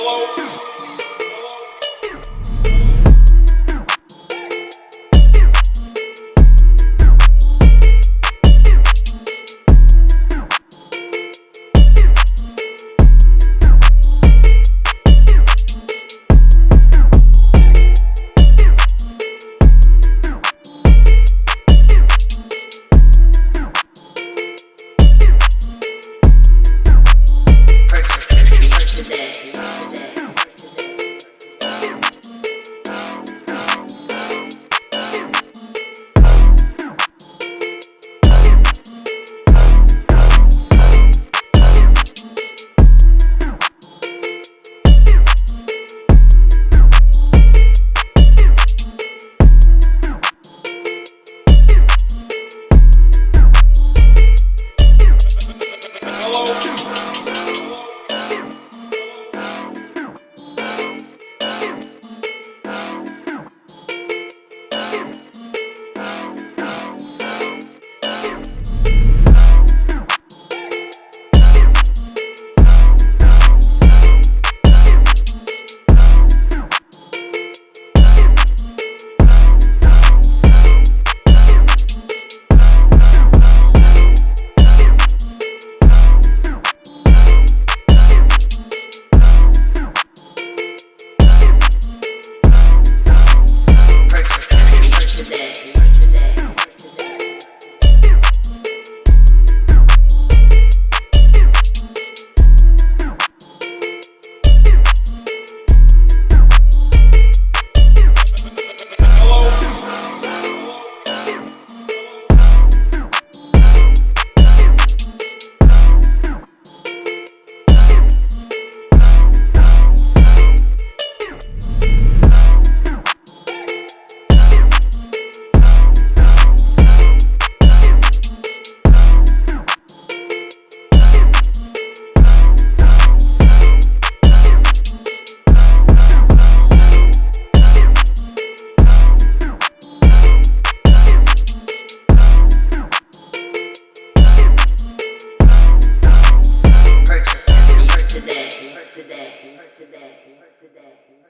Hello. Oh, flow. today.